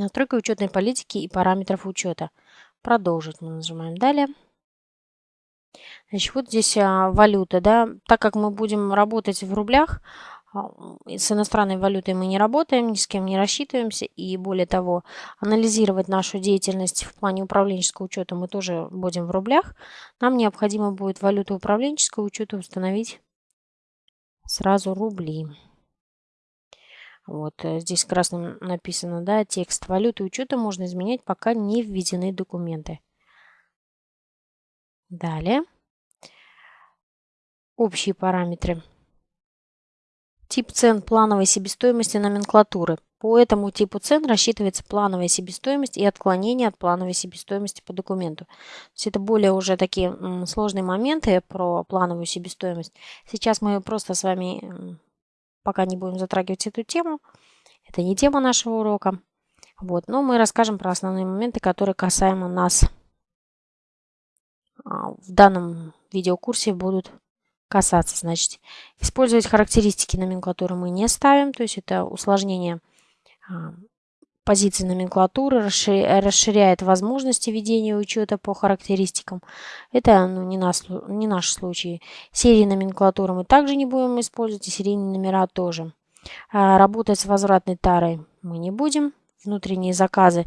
Настройка учетной политики и параметров учета. Продолжить мы нажимаем далее. Значит, вот здесь а, валюта, да, так как мы будем работать в рублях, а, с иностранной валютой мы не работаем, ни с кем не рассчитываемся, и более того, анализировать нашу деятельность в плане управленческого учета мы тоже будем в рублях. Нам необходимо будет валюту управленческого учета установить сразу рубли. Вот э, здесь красным написано, да, текст валюты учета можно изменять, пока не введены документы. Далее. Общие параметры. Тип цен плановой себестоимости номенклатуры. По этому типу цен рассчитывается плановая себестоимость и отклонение от плановой себестоимости по документу. То есть это более уже такие сложные моменты про плановую себестоимость. Сейчас мы просто с вами пока не будем затрагивать эту тему. Это не тема нашего урока. Вот, но мы расскажем про основные моменты, которые касаемо нас а, в данном видеокурсе будут касаться. Значит, использовать характеристики номенклатуры мы не ставим, то есть это усложнение позиции номенклатуры, расширяет возможности ведения учета по характеристикам. Это ну, не, наш, не наш случай. Серии номенклатуры мы также не будем использовать, и серийные номера тоже. А, работать с возвратной тарой мы не будем. Внутренние заказы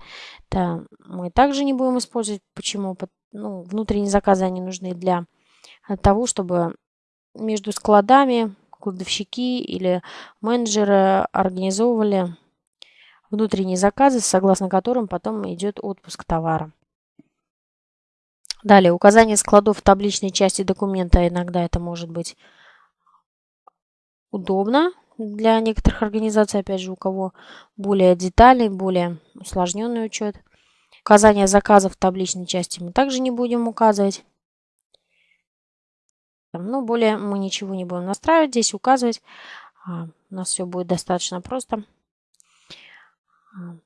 мы также не будем использовать. Почему? Ну, внутренние заказы они нужны для того, чтобы между складами кладовщики или менеджеры организовывали внутренние заказы, согласно которым потом идет отпуск товара. Далее, указание складов в табличной части документа. Иногда это может быть удобно для некоторых организаций, опять же, у кого более детальный, более усложненный учет. Указание заказов в табличной части мы также не будем указывать. Ну, более мы ничего не будем настраивать, здесь указывать. А, у нас все будет достаточно просто. А,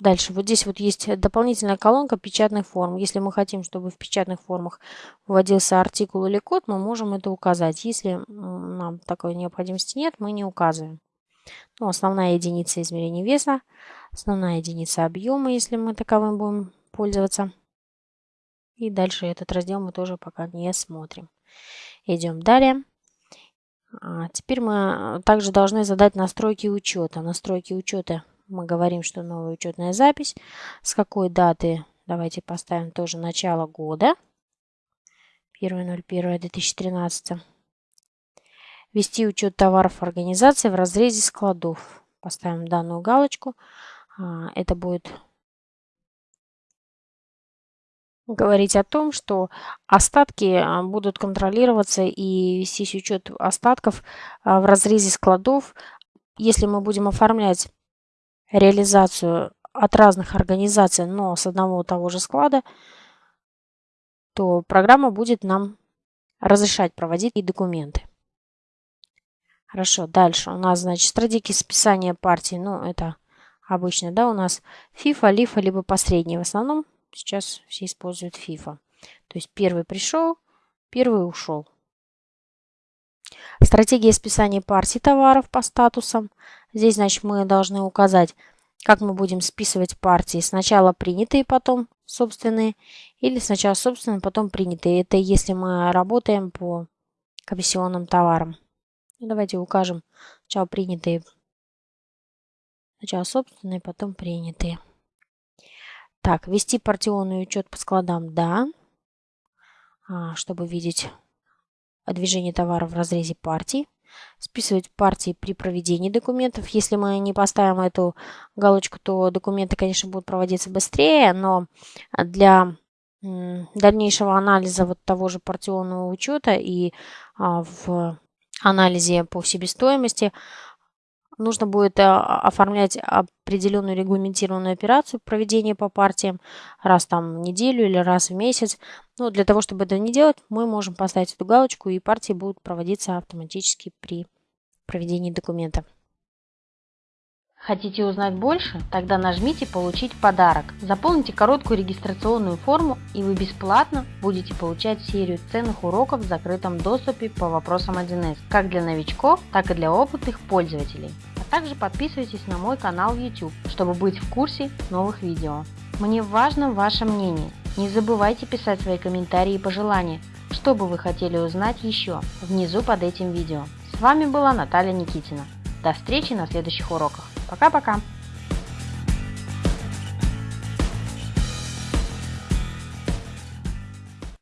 дальше, вот здесь вот есть дополнительная колонка печатных форм. Если мы хотим, чтобы в печатных формах вводился артикул или код, мы можем это указать. Если нам такой необходимости нет, мы не указываем. Ну, основная единица измерения веса, основная единица объема, если мы таковым будем пользоваться. И дальше этот раздел мы тоже пока не смотрим. Идем далее. А теперь мы также должны задать настройки учета. Настройки учета мы говорим, что новая учетная запись. С какой даты? Давайте поставим тоже начало года. 1.01.2013. Вести учет товаров организации в разрезе складов. Поставим данную галочку. А, это будет говорить о том, что остатки а, будут контролироваться и вестись учет остатков а, в разрезе складов. Если мы будем оформлять реализацию от разных организаций, но с одного и того же склада, то программа будет нам разрешать проводить и документы. Хорошо, дальше у нас, значит, стратегия списания партии. Ну, это обычно, да, у нас FIFA, лифа, либо посредний. В основном Сейчас все используют FIFA. То есть первый пришел, первый ушел. Стратегия списания партий товаров по статусам. Здесь, значит, мы должны указать, как мы будем списывать партии. Сначала принятые, потом собственные. Или сначала собственные, потом принятые. Это если мы работаем по комиссионным товарам. Ну, давайте укажем сначала принятые. Сначала собственные, потом принятые. Так, вести партионный учет по складам, да. А, чтобы видеть движение товара в разрезе партий. Списывать партии при проведении документов. Если мы не поставим эту галочку, то документы, конечно, будут проводиться быстрее, но для дальнейшего анализа вот того же партионного учета и а, в анализе по себестоимости нужно будет э, оформлять определенную регламентированную операцию проведения по партиям раз там в неделю или раз в месяц. Но для того, чтобы это не делать, мы можем поставить эту галочку, и партии будут проводиться автоматически при проведении документа. Хотите узнать больше? Тогда нажмите «Получить подарок». Заполните короткую регистрационную форму, и вы бесплатно будете получать серию ценных уроков в закрытом доступе по вопросам 1С, как для новичков, так и для опытных пользователей. Также подписывайтесь на мой канал YouTube, чтобы быть в курсе новых видео. Мне важно ваше мнение. Не забывайте писать свои комментарии и пожелания, что бы вы хотели узнать еще внизу под этим видео. С вами была Наталья Никитина. До встречи на следующих уроках. Пока-пока!